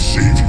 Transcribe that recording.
See.